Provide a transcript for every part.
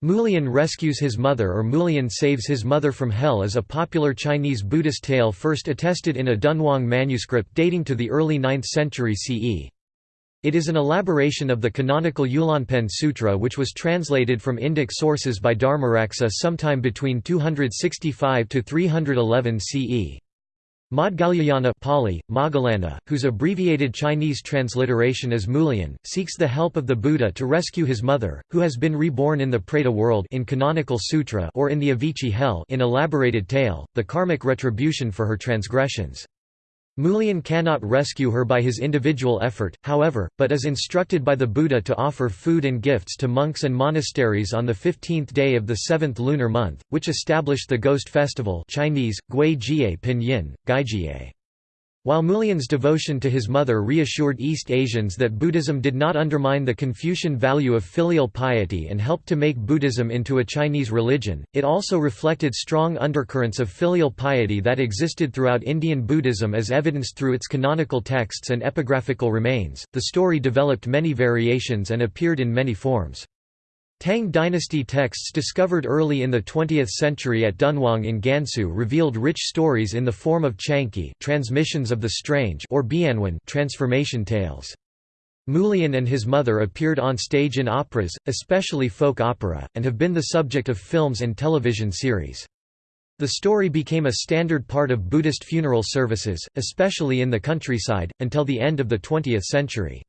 Mulian rescues his mother or Mulian saves his mother from hell is a popular Chinese Buddhist tale first attested in a Dunhuang manuscript dating to the early 9th century CE. It is an elaboration of the canonical Yulanpen Sutra which was translated from Indic sources by Dharmaraksa sometime between 265 to 311 CE. Maudgalyayana Pali, Moggallana, whose abbreviated Chinese transliteration is Mulian, seeks the help of the Buddha to rescue his mother, who has been reborn in the Preta world in canonical sutra or in the Avici hell in elaborated tale, the karmic retribution for her transgressions. Mulian cannot rescue her by his individual effort, however, but is instructed by the Buddha to offer food and gifts to monks and monasteries on the 15th day of the seventh lunar month, which established the Ghost Festival Chinese, Gui Jie Pinyin, Gaijie. While Mulian's devotion to his mother reassured East Asians that Buddhism did not undermine the Confucian value of filial piety and helped to make Buddhism into a Chinese religion, it also reflected strong undercurrents of filial piety that existed throughout Indian Buddhism as evidenced through its canonical texts and epigraphical remains. The story developed many variations and appeared in many forms. Tang dynasty texts discovered early in the 20th century at Dunhuang in Gansu revealed rich stories in the form of chuanqi transmissions of the strange or bianwen transformation tales. Mulian and his mother appeared on stage in operas, especially folk opera, and have been the subject of films and television series. The story became a standard part of Buddhist funeral services, especially in the countryside, until the end of the 20th century.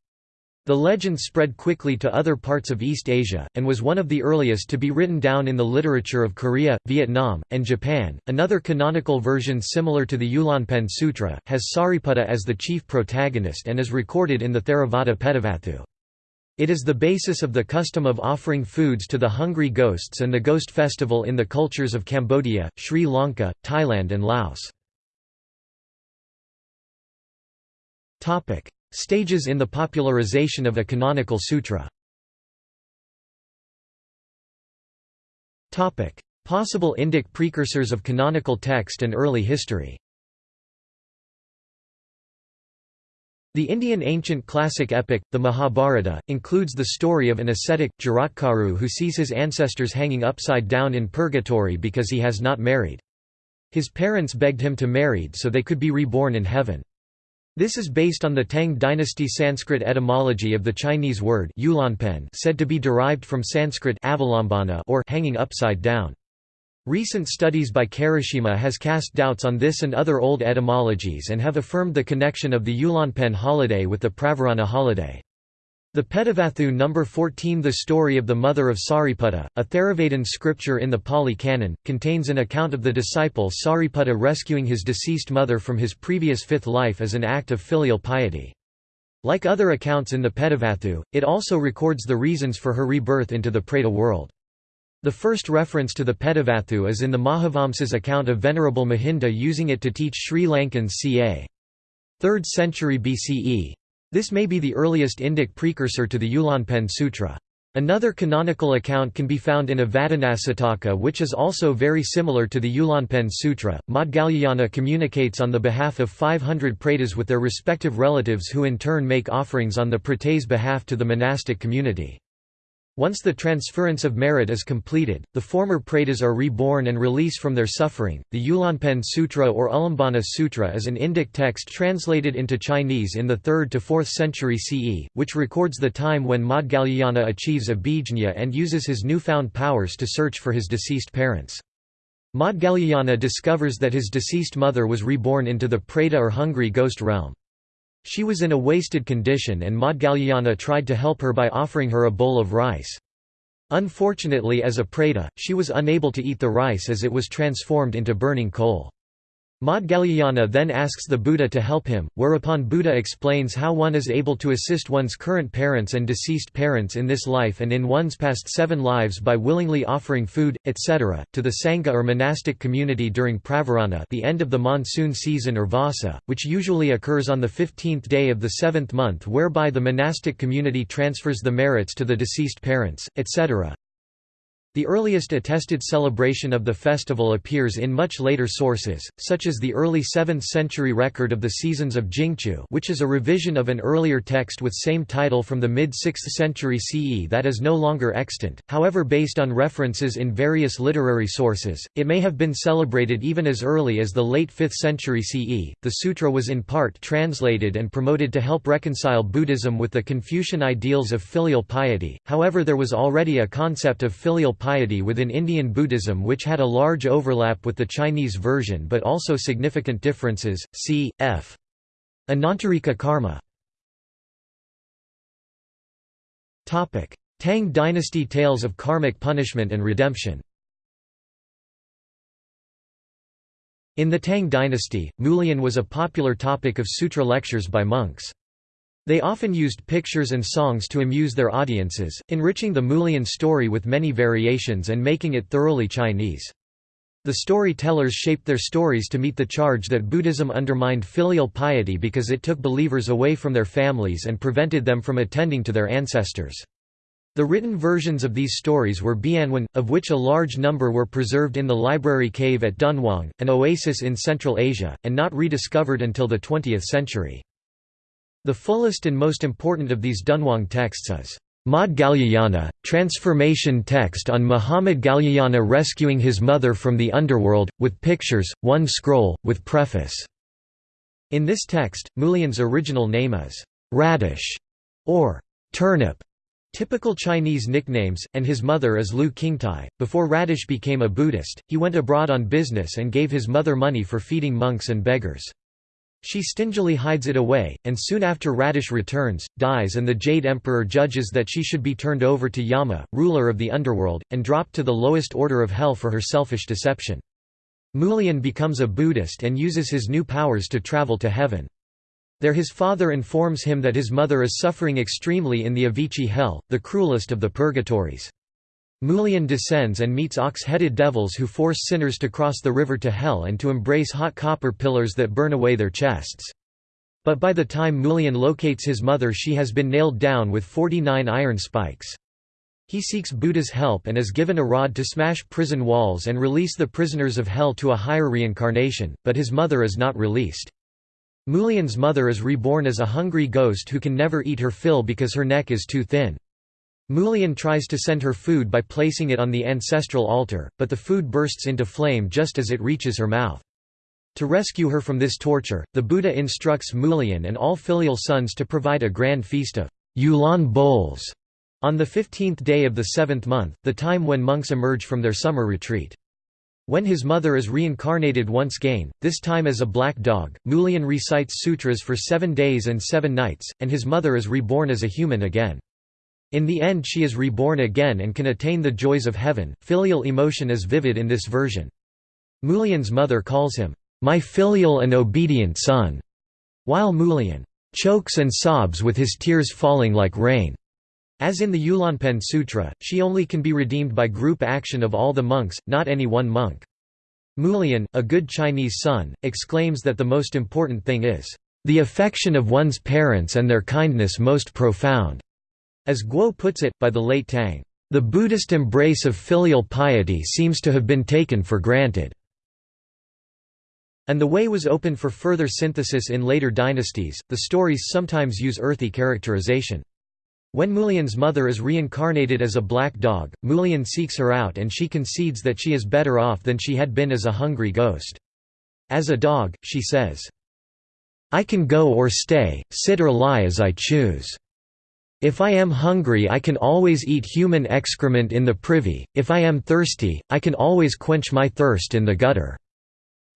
The legend spread quickly to other parts of East Asia, and was one of the earliest to be written down in the literature of Korea, Vietnam, and Japan. Another canonical version similar to the Yulanpen Sutra, has Sariputta as the chief protagonist and is recorded in the Theravada Petavatthu. It is the basis of the custom of offering foods to the hungry ghosts and the ghost festival in the cultures of Cambodia, Sri Lanka, Thailand and Laos. Stages in the popularization of a canonical sutra Possible Indic precursors of canonical text and early history The Indian ancient classic epic, the Mahabharata, includes the story of an ascetic, Jaratkaru who sees his ancestors hanging upside down in purgatory because he has not married. His parents begged him to marry so they could be reborn in heaven. This is based on the Tang dynasty Sanskrit etymology of the Chinese word yulanpen said to be derived from Sanskrit avalambana or hanging upside down. Recent studies by Karashima has cast doubts on this and other old etymologies and have affirmed the connection of the Yulanpen holiday with the Pravarana holiday. The Petavatthu No. 14 The story of the mother of Sariputta, a Theravadin scripture in the Pali Canon, contains an account of the disciple Sariputta rescuing his deceased mother from his previous fifth life as an act of filial piety. Like other accounts in the Petavatthu, it also records the reasons for her rebirth into the Preta world. The first reference to the Petavatthu is in the Mahavamsa's account of Venerable Mahinda using it to teach Sri Lankans ca. 3rd century BCE, this may be the earliest Indic precursor to the Yulanpen Sutra. Another canonical account can be found in a Avadanasataka which is also very similar to the Yulanpen Sutra. Maudgalyayana communicates on the behalf of 500 pretas with their respective relatives who in turn make offerings on the pretas' behalf to the monastic community. Once the transference of merit is completed, the former pretas are reborn and release from their suffering. The Yulanpen Sutra or Ulambana Sutra is an Indic text translated into Chinese in the 3rd to 4th century CE, which records the time when Maudgalyayana achieves abhijñā and uses his newfound powers to search for his deceased parents. Maudgalyayana discovers that his deceased mother was reborn into the Preta or hungry ghost realm. She was in a wasted condition and Maudgalyayana tried to help her by offering her a bowl of rice. Unfortunately as a preta, she was unable to eat the rice as it was transformed into burning coal. Maudgalyayana then asks the Buddha to help him, whereupon Buddha explains how one is able to assist one's current parents and deceased parents in this life and in one's past seven lives by willingly offering food, etc., to the Sangha or monastic community during Pravarana the end of the monsoon season or Vassa, which usually occurs on the 15th day of the seventh month whereby the monastic community transfers the merits to the deceased parents, etc. The earliest attested celebration of the festival appears in much later sources, such as the early 7th century record of the seasons of Jingchu which is a revision of an earlier text with same title from the mid-6th century CE that is no longer extant, however based on references in various literary sources, it may have been celebrated even as early as the late 5th century CE. The sutra was in part translated and promoted to help reconcile Buddhism with the Confucian ideals of filial piety, however there was already a concept of filial piety within Indian Buddhism which had a large overlap with the Chinese version but also significant differences, c. f. Anantarika karma Tang dynasty tales of karmic punishment and redemption In the Tang dynasty, Mulian was a popular topic of sutra lectures by monks. They often used pictures and songs to amuse their audiences, enriching the Mulian story with many variations and making it thoroughly Chinese. The storytellers shaped their stories to meet the charge that Buddhism undermined filial piety because it took believers away from their families and prevented them from attending to their ancestors. The written versions of these stories were Bianwen, of which a large number were preserved in the library cave at Dunhuang, an oasis in Central Asia, and not rediscovered until the 20th century. The fullest and most important of these Dunhuang texts is Madhgalyayana, transformation text on Mahamaudgalyayana rescuing his mother from the underworld, with pictures, one scroll, with preface. In this text, Mulian's original name is Radish or turnip, typical Chinese nicknames, and his mother is Lu Qingtai. Before Radish became a Buddhist, he went abroad on business and gave his mother money for feeding monks and beggars. She stingily hides it away, and soon after Radish returns, dies and the Jade Emperor judges that she should be turned over to Yama, ruler of the underworld, and dropped to the lowest order of hell for her selfish deception. Mulian becomes a Buddhist and uses his new powers to travel to heaven. There his father informs him that his mother is suffering extremely in the Avici hell, the cruelest of the purgatories. Mulian descends and meets ox-headed devils who force sinners to cross the river to hell and to embrace hot copper pillars that burn away their chests. But by the time Mulian locates his mother she has been nailed down with 49 iron spikes. He seeks Buddha's help and is given a rod to smash prison walls and release the prisoners of hell to a higher reincarnation, but his mother is not released. Mulian's mother is reborn as a hungry ghost who can never eat her fill because her neck is too thin. Mulian tries to send her food by placing it on the ancestral altar, but the food bursts into flame just as it reaches her mouth. To rescue her from this torture, the Buddha instructs Mulian and all filial sons to provide a grand feast of Yulan bowls on the fifteenth day of the seventh month, the time when monks emerge from their summer retreat. When his mother is reincarnated once again, this time as a black dog, Mulian recites sutras for seven days and seven nights, and his mother is reborn as a human again. In the end she is reborn again and can attain the joys of heaven. Filial emotion is vivid in this version. Mulian's mother calls him, "...my filial and obedient son", while Mulian chokes and sobs with his tears falling like rain. As in the Yulanpen Sutra, she only can be redeemed by group action of all the monks, not any one monk. Mulian, a good Chinese son, exclaims that the most important thing is, "...the affection of one's parents and their kindness most profound." As Guo puts it, by the late Tang, "...the Buddhist embrace of filial piety seems to have been taken for granted." And the way was open for further synthesis in later dynasties. The stories sometimes use earthy characterization. When Mulian's mother is reincarnated as a black dog, Mulian seeks her out and she concedes that she is better off than she had been as a hungry ghost. As a dog, she says, I can go or stay, sit or lie as I choose. If I am hungry I can always eat human excrement in the privy, if I am thirsty, I can always quench my thirst in the gutter.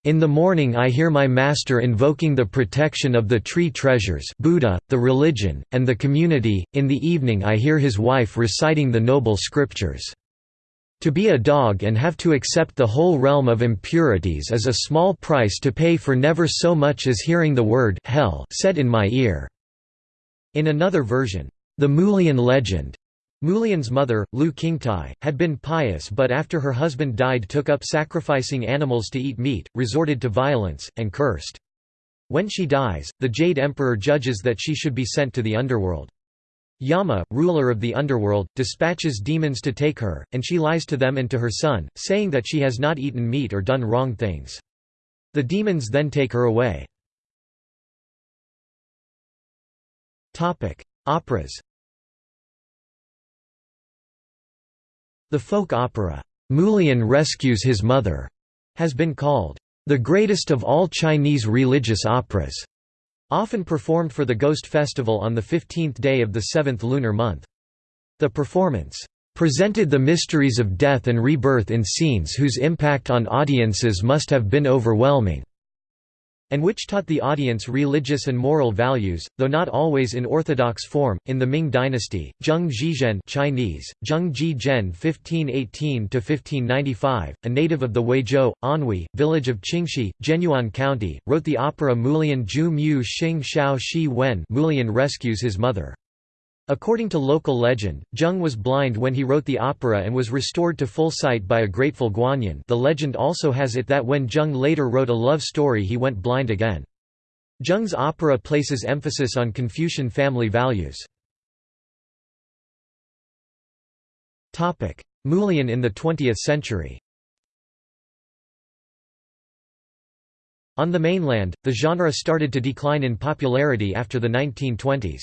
In the morning I hear my master invoking the protection of the tree treasures Buddha, the religion, and the community, in the evening I hear his wife reciting the noble scriptures. To be a dog and have to accept the whole realm of impurities is a small price to pay for never so much as hearing the word hell said in my ear." In another version, the Mulian legend Mulian's mother, Lu Qingtai, had been pious but after her husband died took up sacrificing animals to eat meat, resorted to violence, and cursed. When she dies, the Jade Emperor judges that she should be sent to the underworld. Yama, ruler of the underworld, dispatches demons to take her, and she lies to them and to her son, saying that she has not eaten meat or done wrong things. The demons then take her away. Operas The folk opera, Mulian Rescues His Mother, has been called the greatest of all Chinese religious operas, often performed for the Ghost Festival on the 15th day of the seventh lunar month. The performance presented the mysteries of death and rebirth in scenes whose impact on audiences must have been overwhelming and which taught the audience religious and moral values, though not always in orthodox form. In the Ming dynasty, Zheng Zhizhen (Chinese: Zheng Zhizhen (1518–1595), a native of the Huizhou, Anhui, village of Qingxi, Zhenyuan County, wrote the opera Mulian Zhu Mu Xing Xiao Shi Wen. Mulian rescues his mother. According to local legend, Zheng was blind when he wrote the opera and was restored to full sight by a grateful Guanyin the legend also has it that when Zheng later wrote a love story he went blind again. Zheng's opera places emphasis on Confucian family values. Mulian in the 20th century On the mainland, the genre started to decline in popularity after the 1920s.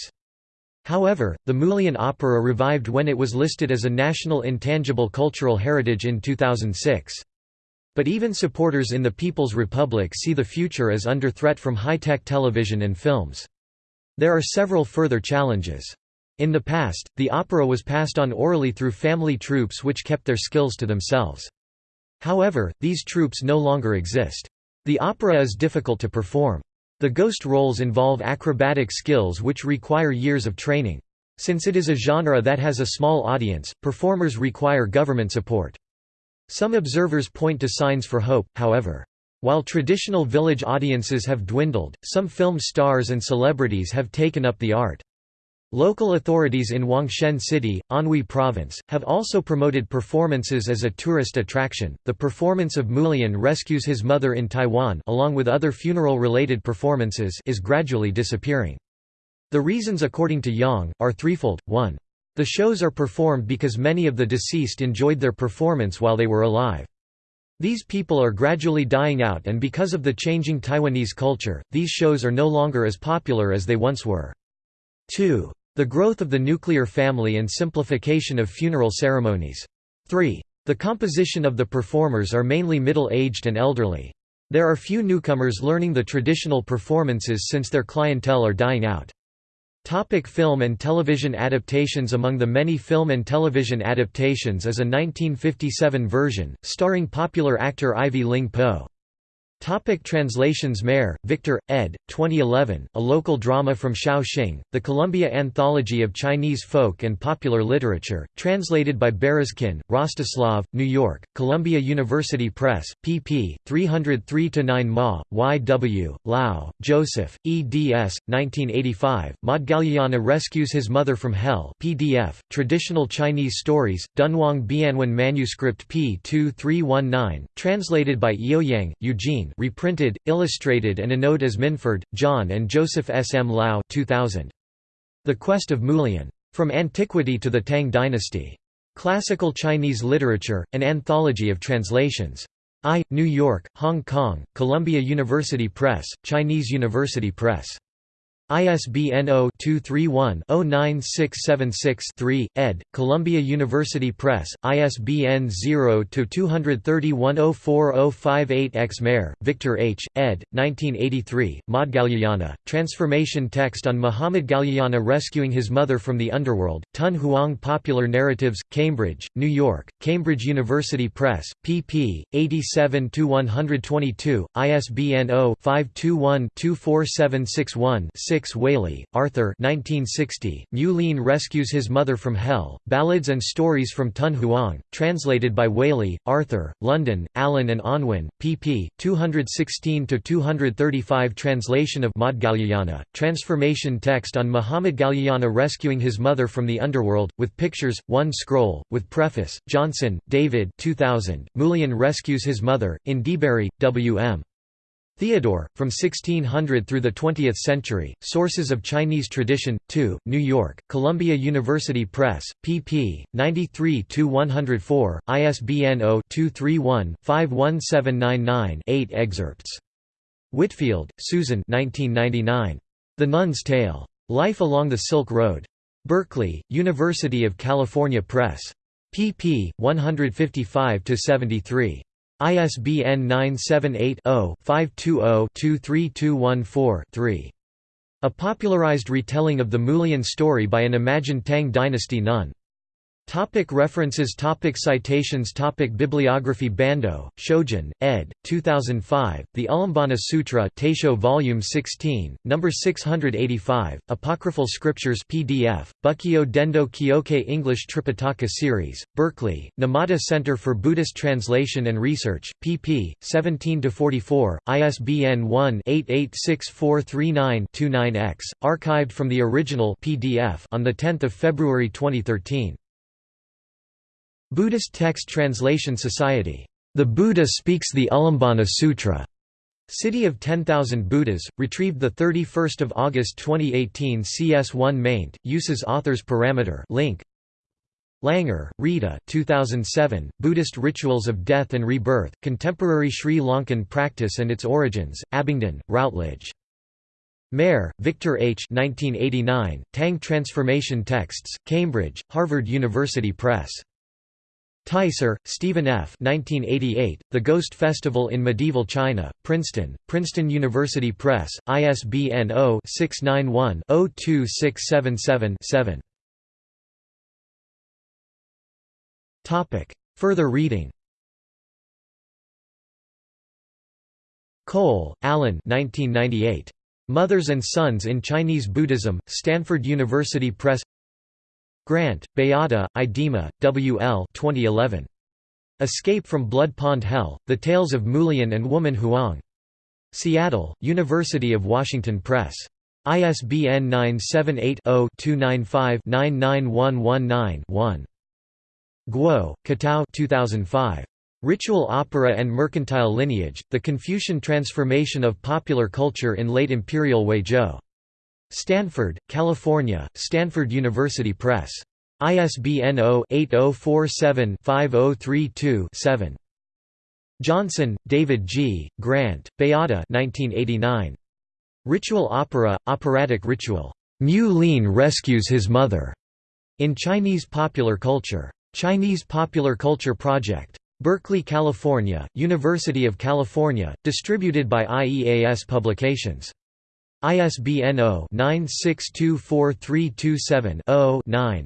However, the Mulian opera revived when it was listed as a National Intangible Cultural Heritage in 2006. But even supporters in the People's Republic see the future as under threat from high-tech television and films. There are several further challenges. In the past, the opera was passed on orally through family troupes which kept their skills to themselves. However, these troupes no longer exist. The opera is difficult to perform. The ghost roles involve acrobatic skills which require years of training. Since it is a genre that has a small audience, performers require government support. Some observers point to signs for hope, however. While traditional village audiences have dwindled, some film stars and celebrities have taken up the art. Local authorities in Wangshen City, Anhui Province, have also promoted performances as a tourist attraction. The performance of Mulian rescues his mother in Taiwan, along with other funeral-related performances, is gradually disappearing. The reasons according to Yang are threefold. 1. The shows are performed because many of the deceased enjoyed their performance while they were alive. These people are gradually dying out and because of the changing Taiwanese culture, these shows are no longer as popular as they once were. 2. The growth of the nuclear family and simplification of funeral ceremonies. 3. The composition of the performers are mainly middle-aged and elderly. There are few newcomers learning the traditional performances since their clientele are dying out. Topic film and television adaptations Among the many film and television adaptations is a 1957 version, starring popular actor Ivy Ling Po. Topic translations Mair, Victor, ed. 2011, a local drama from Shaoxing, the Columbia Anthology of Chinese Folk and Popular Literature, translated by Berezkin, Rostislav, New York, Columbia University Press, pp. 303–9 Ma, Y. W., Lau, Joseph, eds. 1985, Modgalyana rescues his mother from hell PDF, Traditional Chinese Stories, Dunhuang Bianwen Manuscript p. 2319, translated by Eoyang, Eugene reprinted, illustrated and anode as Minford, John and Joseph S. M. Lau 2000. The Quest of Mulian. From Antiquity to the Tang Dynasty. Classical Chinese Literature, an anthology of translations. I, New York, Hong Kong, Columbia University Press, Chinese University Press. ISBN 0-231-09676-3, ed., Columbia University Press, ISBN 0-231-04058-X Mair, Victor H., ed., 1983, Modgalyayana, Transformation Text on Mahamaudgalyayana rescuing his mother from the underworld, Tun Huang Popular Narratives, Cambridge, New York, Cambridge University Press, pp. 87–122, ISBN 0-521-24761-6 6 Waley, Arthur 1960, Mulian rescues his mother from hell, Ballads and Stories from Tun Huang, translated by Waley, Arthur, London, Allen and Unwin, pp. 216–235 Translation of Modgalyayana, transformation text on Mahamaudgalyayana rescuing his mother from the underworld, with pictures, one scroll, with preface, Johnson, David 2000, Mulian rescues his mother, in Debarry, W.M. Theodore, from 1600 through the 20th century, Sources of Chinese Tradition, 2, New York, Columbia University Press, pp. 93–104, ISBN 0-231-51799-8 excerpts. Whitfield, Susan 1999. The Nun's Tale. Life Along the Silk Road. Berkeley, University of California Press. pp. 155–73. ISBN 978-0-520-23214-3. A popularized retelling of the Mulian story by an imagined Tang dynasty nun. Topic references topic Citations topic Bibliography Bando, Shojin, ed. 2005, The Ulambana Sutra Taisho Volume 16, No. 685, Apocryphal Scriptures PDF, Bukkyo Dendo Kyokai English Tripitaka Series, Berkeley, Numata Center for Buddhist Translation and Research, pp. 17–44, ISBN 1-886439-29-X, archived from the original PDF on 10 February 2013. Buddhist Text Translation Society. The Buddha Speaks the Ulambana Sutra. City of 10,000 Buddhas, retrieved 31 August 2018 CS1 maint, uses author's parameter link. Langer, Rita 2007, Buddhist Rituals of Death and Rebirth, Contemporary Sri Lankan Practice and Its Origins, Abingdon, Routledge. Mair, Victor H. 1989, Tang Transformation Texts, Cambridge, Harvard University Press. Teiser, Stephen F. 1988, the Ghost Festival in Medieval China, Princeton, Princeton University Press, ISBN 0-691-02677-7 Further reading Cole, Alan 1998. Mothers and Sons in Chinese Buddhism, Stanford University Press Grant, Beata, Idema, W. L. 2011. Escape from Blood Pond Hell, The Tales of Mulian and Woman Huang. Seattle, University of Washington Press. ISBN 978-0-295-99119-1. Guo, Qitao 2005. Ritual Opera and Mercantile Lineage, The Confucian Transformation of Popular Culture in Late Imperial Huizhou. Stanford, California, Stanford University Press. ISBN 0-8047-5032-7. Johnson, David G., Grant, Beata 1989. Ritual Opera, Operatic Ritual. Mu Lin rescues his mother. In Chinese Popular Culture. Chinese Popular Culture Project. Berkeley, California, University of California, distributed by IEAS Publications. ISBN 0-9624327-0-9.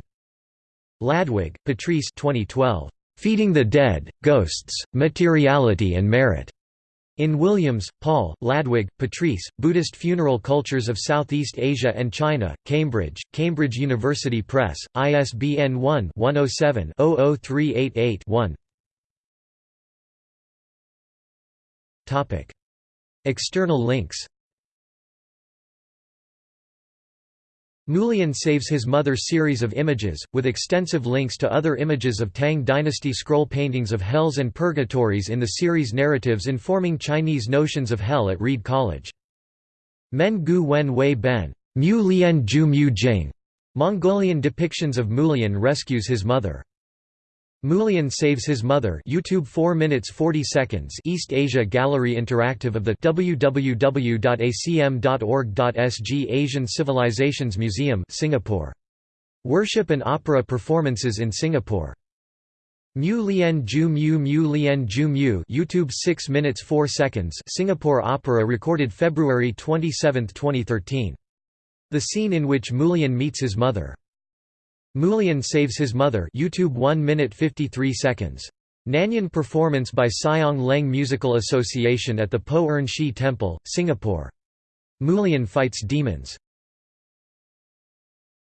Ladwig, Patrice 2012. Feeding the Dead, Ghosts, Materiality and Merit. In Williams, Paul, Ladwig, Patrice, Buddhist Funeral Cultures of Southeast Asia and China, Cambridge, Cambridge University Press, ISBN 1-107-00388-1 External links Mulian saves his mother series of images, with extensive links to other images of Tang dynasty scroll paintings of hells and purgatories in the series Narratives informing Chinese notions of hell at Reed College. Men Gu Wen Wei Ben Mu Lian Ju Mu Jing, Mongolian depictions of Mulian rescues his mother. Mulian saves his mother YouTube 4 minutes 40 seconds East Asia Gallery Interactive of the www.acm.org.sg Asian Civilizations Museum Singapore. Worship and opera performances in Singapore. Mu Lian Ju Mu Mu Lian Ju Mu YouTube 6 minutes 4 seconds Singapore Opera recorded February 27, 2013. The scene in which Mulian meets his mother Mulian saves his mother YouTube 1 minute 53 seconds. Nanyuan performance by Siong Leng Musical Association at the Poh Ern Shih Temple, Singapore. Mulian fights demons